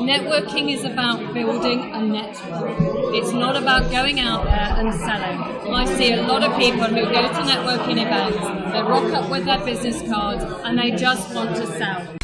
Networking is about building a network. It's not about going out there and selling. I see a lot of people who go to networking events, they rock up with their business cards, and they just want to sell.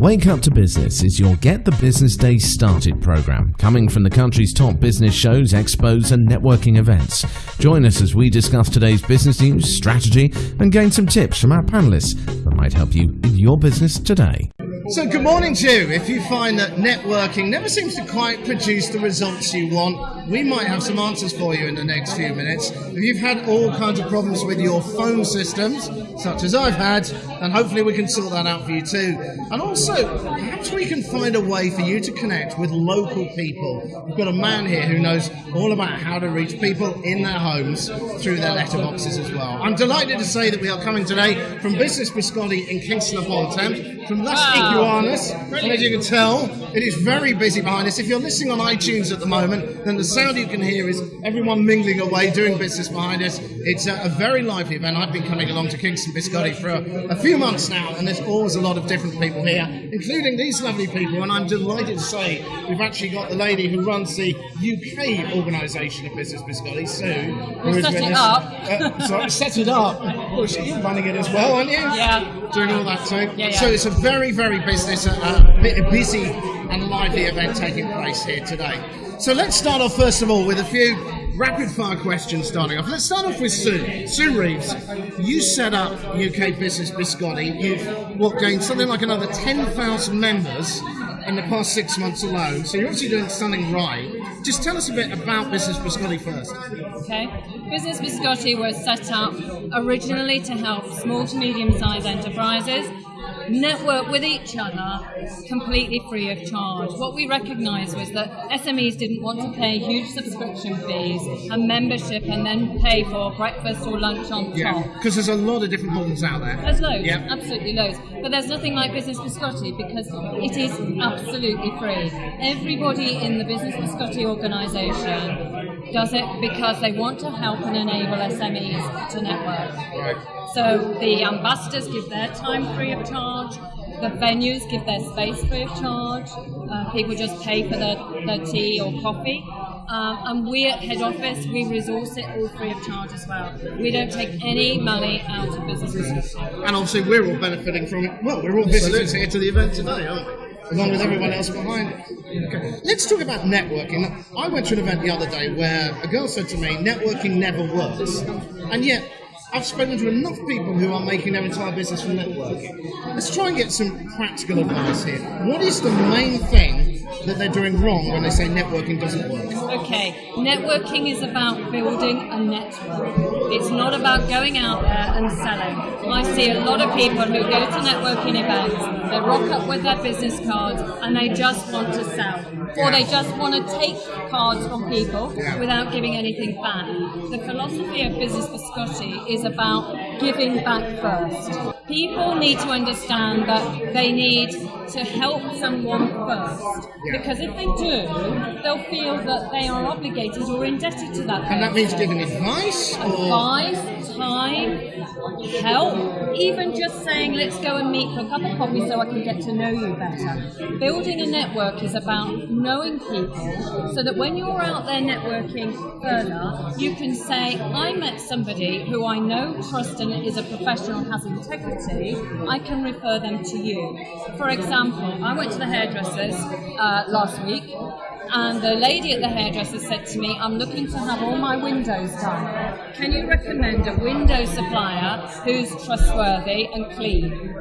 Wake Up to Business is your Get the Business Day Started program, coming from the country's top business shows, expos, and networking events. Join us as we discuss today's business news, strategy, and gain some tips from our panelists that might help you in your business today. So, good morning to you. If you find that networking never seems to quite produce the results you want, we might have some answers for you in the next few minutes. If you've had all kinds of problems with your phone systems, such as I've had, then hopefully we can sort that out for you too. And also, perhaps we can find a way for you to connect with local people. We've got a man here who knows all about how to reach people in their homes through their letterboxes as well. I'm delighted to say that we are coming today from Business Biscotti in Kingston upon Thames, from Las Wow. Iguanas. And as you can tell, it is very busy behind us. If you're listening on iTunes at the moment, then the sound you can hear is everyone mingling away, doing business behind us. It's a, a very lively event. I've been coming along to Kingston Biscotti for a, a few months now, and there's always a lot of different people here, including these lovely people. And I'm delighted to say we've actually got the lady who runs the UK organisation of Business Biscotti, Sue. who set it up. Uh, sorry, set it up. Well, you're running it as well, aren't you? Yeah. Doing all that too. Yeah, yeah. So it's a very, very business, uh, busy and lively event taking place here today. So let's start off first of all with a few rapid fire questions. Starting off, let's start off with Sue. Sue Reeves, you set up UK Business Biscotti. You've what gained something like another ten thousand members in the past six months alone. So you're obviously doing something right. Just tell us a bit about Business Biscotti first. Okay. Business Biscotti was set up originally to help small to medium sized enterprises network with each other completely free of charge. What we recognised was that SMEs didn't want to pay huge subscription fees and membership and then pay for breakfast or lunch on Yeah, top. because there's a lot of different models out there. There's loads, Yeah. absolutely loads. But there's nothing like Business Biscotti because it is absolutely free. Everybody in the Business Biscotti organisation does it because they want to help and enable SMEs to network. Right. So the ambassadors give their time free of charge. The venues give their space free of charge. Uh, people just pay for their, their tea or coffee. Um, and we at head office, we resource it all free of charge as well. We don't take any money out of businesses. And obviously, we're all benefiting from it. Well, we're all visitors here to the event today, aren't we? Along with everyone else behind it. Okay. Let's talk about networking. I went to an event the other day where a girl said to me, networking never works. And yet, I've spoken to enough people who are making their entire business from networking. Let's try and get some practical advice here. What is the main thing that they're doing wrong when they say networking doesn't work? Okay, networking is about building a network. It's not about going out there and selling. I see a lot of people who go to networking events, they rock up with their business cards and they just want to sell. Or they just want to take cards from people Yeah. without giving anything back. The philosophy of Business Biscotti is about giving back first. People need to understand that they need to help someone first. Because if they do, they'll feel that they are obligated or indebted to that. Person. And that means giving advice? Or advice, time, help, even just saying, let's go and meet for a cup of coffee so I can get to know you better. Building a network is about knowing people so that when you're out there networking further, you can say, I met somebody who I know, trust, and is a professional, has integrity, I can refer them to you. For example, I went to the hairdressers uh, last week and the lady at the hairdresser said to me, I'm looking to have all my windows done. Can you recommend a window supplier who's trustworthy and clean?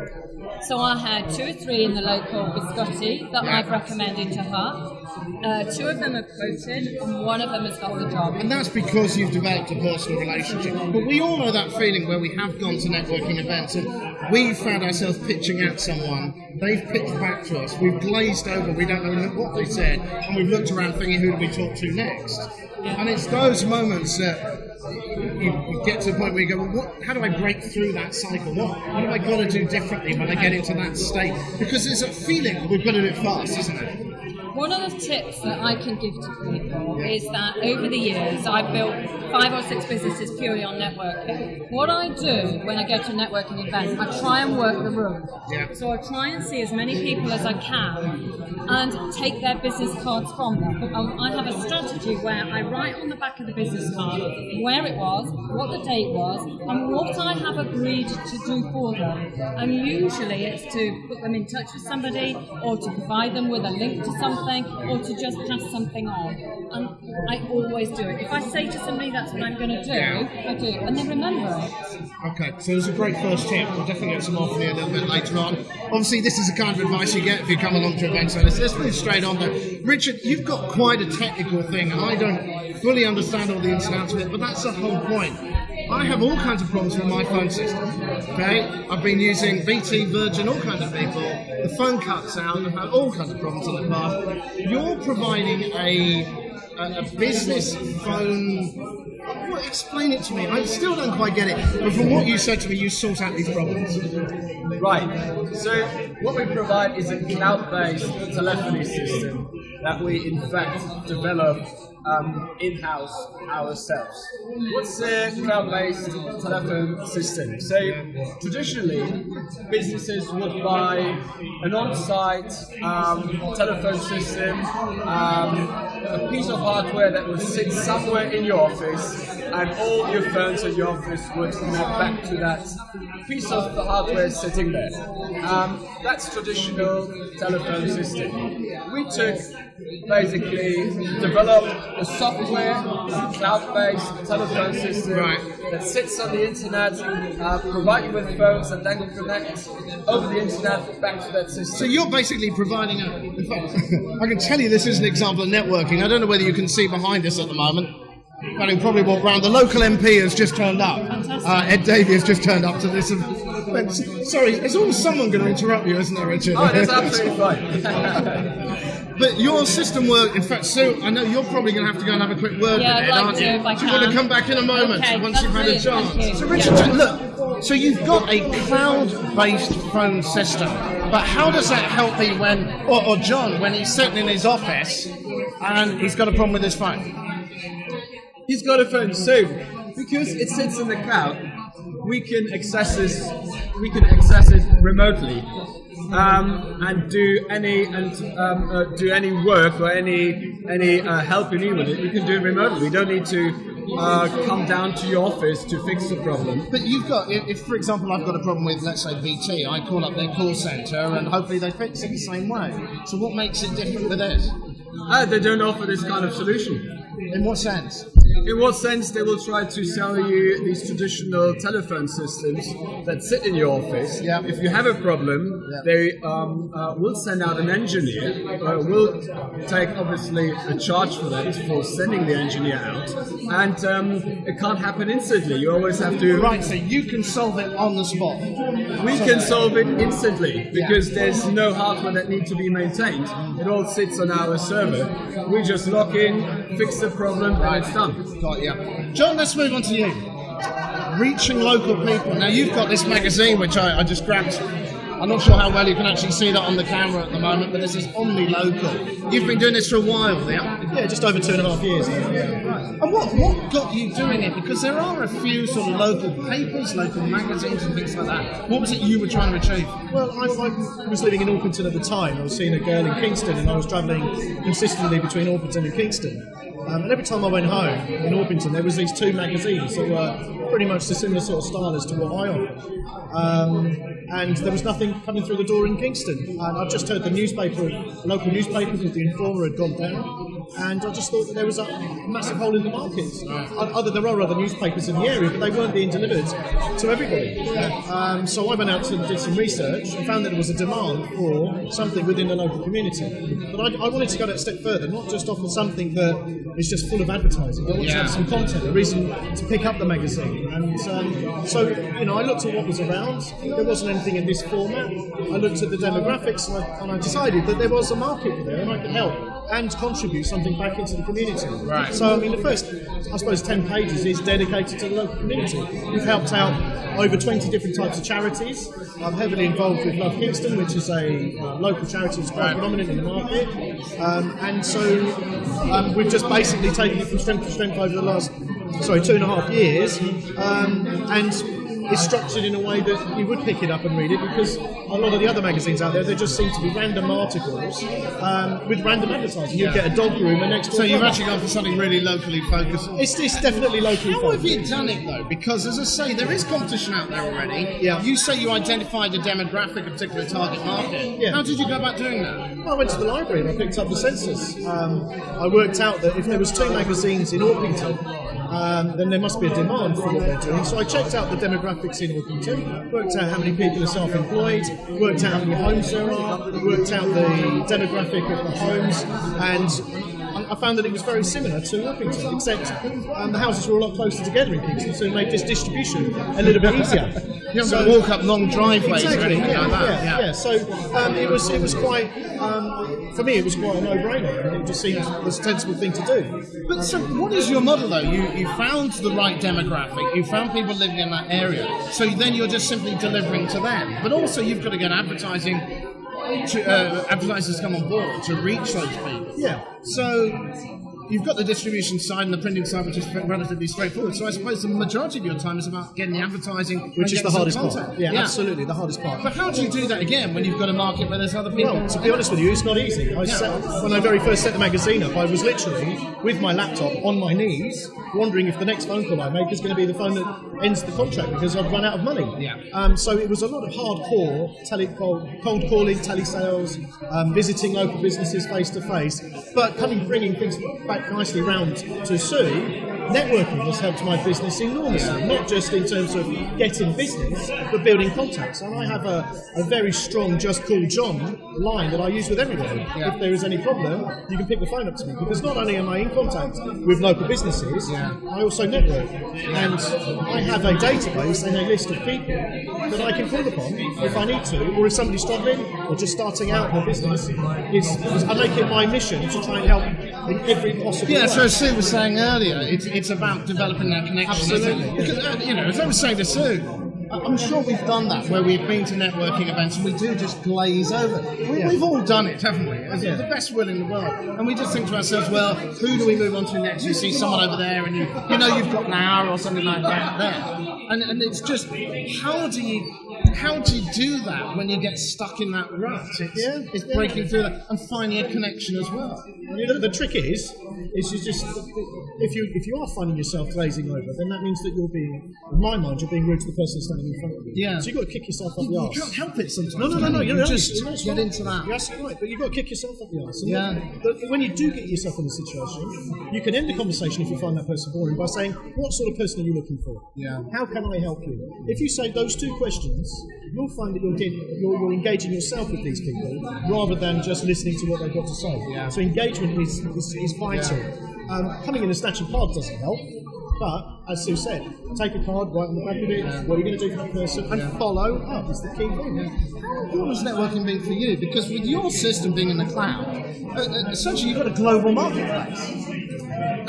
So I had two or three in the local biscotti that I've recommended to her. Uh, two of them have quoted, and one of them has got the job. And that's because you've developed a personal relationship. But we all know that feeling where we have gone to networking events and we've found ourselves pitching at someone, they've pitched back to us, we've glazed over, we don't know what they said, and we've looked around thinking, who do we talk to next? And it's those moments that you, you get to the point where you go, well, what, how do I break through that cycle? What, what have I got to do differently when I get into that state? Because there's a feeling we've got to do it fast, isn't it? One of the tips that I can give to people is that over the years I've built five or six businesses purely on networking. What I do when I go to a networking event, I try and work the room. Yeah. So I try and see as many people as I can and take their business cards from them. Um, I have a strategy where I write on the back of the business card where it was, what the date was, and what I have agreed to do for them. And usually it's to put them in touch with somebody or to provide them with a link to something or to just pass something on. And I always do it. If I say to somebody that's what I'm going to do, I do, and they remember it. Okay, so there's a great first tip. We'll definitely get some more from you a little bit later on. Obviously, this is the kind of advice you get if you come along to events like this. Let's move straight on though. Richard, you've got quite a technical thing, and I don't fully understand all the ins and outs of it, but that's the whole point. I have all kinds of problems with my phone system. Okay, I've been using BT, Virgin, all kinds of people. The phone cuts out. I've had all kinds of problems in the past. You're providing a a, a business phone. Well, explain it to me. I still don't quite get it. But from what you said to me, you sort out these problems. Right. So what we provide is a cloud-based telephony system that we in fact develop um, in-house ourselves. What's a cloud-based telephone system? So traditionally, businesses would buy an on-site um, telephone system, um, a piece of hardware that would sit somewhere in your office, and all your phones in your office would map back to that piece of the hardware sitting there. Um, that's traditional telephone system. We took basically developed a software, cloud-based telephone system Right. that sits on the internet, uh, provide you with phones, and then connect over the internet back to that system. So you're basically providing a. In fact, I can tell you this is an example of networking. I don't know whether you can see behind us at the moment. But he'll probably walk round. The local MP has just turned up. Uh, Ed Davey has just turned up to this. event. Sorry, there's always someone going to interrupt you, isn't there, Richard? oh, that's absolutely fine. But your system work, in fact, Sue, I know you're probably going to have to go and have a quick word Yeah, with I'd it, like aren't to, you? if I Do you want to come back in a moment Okay, once you've had a brilliant, chance? So, Richard, Yeah. look, so you've got a cloud-based phone system, but how does that help me when, or, or John, when he's sitting in his office and he's got a problem with his phone? He's got a phone, so because it sits in the cloud, we can access this. We can access it remotely um, and do any and um, uh, do any work or any any uh, help you need with it. We can do it remotely. We don't need to uh, come down to your office to fix the problem. But you've got, if, if, for example, I've got a problem with, let's say, BT, I call up their call centre and hopefully they fix it the same way. So what makes it different with this? Uh, they don't offer this kind of solution. In what sense? In what sense they will try to sell you these traditional telephone systems that sit in your office? Yeah. If you have a problem, Yeah. they um, uh, will send out an engineer. Uh, will take obviously a charge for that for sending the engineer out, and um, it can't happen instantly. You always have to. Right, so you can solve it on the spot. We can solve it instantly because there's no hardware that needs to be maintained. It all sits on our server. We just log in, fix the problem, and it's done. Got ya. John, let's move on to you. Reaching local people. Now, you've got this magazine, which I, I just grabbed. I'm not sure how well you can actually see that on the camera at the moment, but this is Omni Local. You've been doing this for a while, yeah? Yeah, just over two and a half years. And what, what got you doing it? Because there are a few sort of local papers, local magazines, and things like that. What was it you were trying to achieve? Well, I, I was living in Orpington at the time. I was seeing a girl in Kingston, and I was travelling consistently between Orpington and Kingston. Um, and every time I went home in Orpington, there was these two magazines that were pretty much the similar sort of style as to what I offer. Um, and there was nothing coming through the door in Kingston. And I've just heard the newspaper, local newspaper called The Informer had gone down. And I just thought that there was a massive hole in the market. O- Other, there are other newspapers in the area, but they weren't being delivered to everybody. Um, so I went out and did some research and found that there was a demand for something within the local community. But I, I wanted to go that step further, not just offer something that is just full of advertising. I wanted to have some content, a reason to pick up the magazine. And um, so, you know, I looked at what was around. There wasn't anything in this format. I looked at the demographics and I, and I decided that there was a market there and I could help. And contribute something back into the community. Right. So, I mean, the first, I suppose, 10 pages is dedicated to the local community. We've helped out over 20 different types of charities. I'm heavily involved with Love Kingston, which is a uh, local charity that's quite Right. prominent in the market. Um, and so um, we've just basically taken it from strength to strength over the last, sorry, two and a half years. Um, and it's structured in a way that you would pick it up and read it because a lot of the other magazines out there, they just seem to be random articles um, with random advertising. You get a dog groomer next door. So you've actually gone for something really locally focused. It's, it's definitely locally How have you done it though? Because as I say, there is competition out there already. Yeah. You say you identified a demographic, a particular target market. Yeah. How did you go about doing that? I went to the library and I picked up the census. Um, I worked out that if there was two magazines in Orpington, um, then there must be a demand for what they're doing. So I checked out the demographics in Orpington, worked out how many people are self-employed, worked out how many homes there are, worked out the demographic of the homes, and I- I found that it was very similar to Orpington, except um, the houses were a lot closer together in Kingston, so it made this distribution a little bit easier. You haven't got to walk up long driveways or Exactly. anything Yeah, like that. yeah, yeah. So um, it was it was quite um, for me it was quite a no-brainer. It just seemed the sensible thing to do. But so, what is your model though? You you found the right demographic. You found people living in that area. So then you're just simply delivering to them. But also you've got to get advertising. To, uh, advertisers come on board to reach those people. Yeah. So you've got the distribution side and the printing side, which is relatively straightforward. So I suppose the majority of your time is about getting the advertising, Which is the hardest content. part. Yeah, absolutely, the hardest part. But how do you do that again when you've got a market where there's other people? Well, to be honest with you, it's not easy. I set, when I very first set the magazine up, I was literally with my laptop on my knees, wondering if the next phone call I make is going to be the phone that ends the contract because I've run out of money. Yeah. Um, so it was a lot of hardcore tele- cold, cold calling, telesales, um, visiting local businesses face to face. But coming, bringing things back nicely round to Sue. Networking has helped my business enormously, not just in terms of getting business, but building contacts. And I have a, a very strong "Just Call John" line that I use with everybody. Yeah. If there is any problem, you can pick the phone up to me because not only am I in contact with local businesses, Yeah. I also network, and I have a database and a list of people that I can call upon if I need to, or if somebody's struggling or just starting out their business. It's, I make it my mission to try and help in every possible Yeah, way. so as Sue was saying earlier, it's, it's about developing that connection. Absolutely. Because, uh, you know, as I was saying to Sue, I'm sure we've done that where we've been to networking events and we do just glaze over. We, Yeah. We've all done it, haven't we? As Yeah. the best will in the world. And we just think to ourselves, well, who do we move on to next? You see someone over there and you, you know you've got an hour or something like that there. And, and it's just, how do you. How do you do that when you get stuck in that rut? It's, Yeah, it's yeah. breaking through that and finding a connection as well. You know, the trick is, is you just if you if you are finding yourself glazing over, then that means that you're being, in my mind, you're being rude to the person standing in front of you. Yeah. So you've got to kick yourself up the arse. You can't help it sometimes. No, no, no, no. You You're just right. It's get into that. You're absolutely right, but you've got to kick yourself up the arse. And Yeah. But when you do get yourself in a situation, you can end the conversation if you find that person boring by saying, "What sort of person are you looking for? Yeah. How can I help you?" If you say those two questions, you'll find that you're getting, you're, you're engaging yourself with these people rather than just listening to what they've got to say. Yeah. So engagement is is, is vital. Um, coming in and snatching cards doesn't help. But as Sue said, take a card, write on the back of it what are you going to do for that person, and follow up is the key thing. How important has networking been for you? Because with your system being in the cloud, uh, uh, essentially you've got a global marketplace.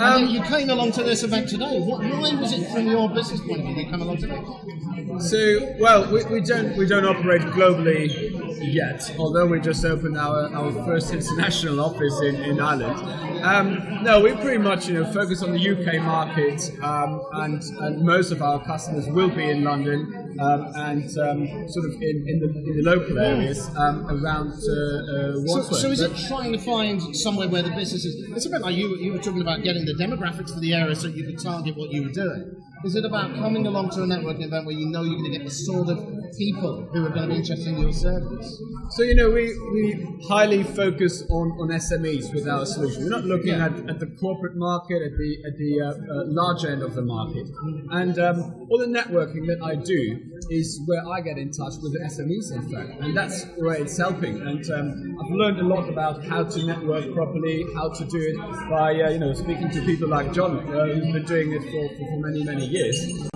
Um, you came along to this event today. What, why was it from your business point of view you come along today? So, well, we, we don't we don't operate globally yet, although we just opened our, our first international office in, in Ireland. Um, no, we pretty much you know focus on the UK market, um, and and most of our customers will be in London um, and um, sort of in, in the in the local areas um, around uh, uh, So, so is it trying to find somewhere where the business is? It's a bit like you, you were talking about getting the demographics for the area so you could target what you were doing. Is it about coming along to a networking event where you know you're going to get the sort of people who are going to be interested in your service? So you know we, we highly focus on, on SMEs with our solution. We're not looking Yeah. at, at the corporate market, at the at the uh, uh, large end of the market, and um, all the networking that I do is where I get in touch with the SMEs, in fact, and that's where it's helping. And um, I've learned a lot about how to network properly, how to do it by uh, you know speaking to people like John, uh, who's been doing it for, for, for many many years.